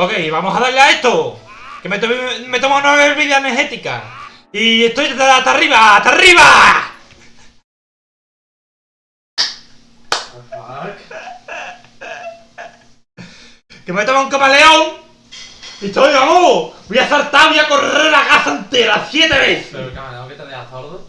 Ok, vamos a darle a esto. Que me, to- me tomo una bebida energética. Y estoy hasta arriba, hasta arriba. Que me toma un camaleón. Y estoy, vamos. Voy a saltar, voy a correr la casa entera siete veces. Pero el camaleón que te deja sordo.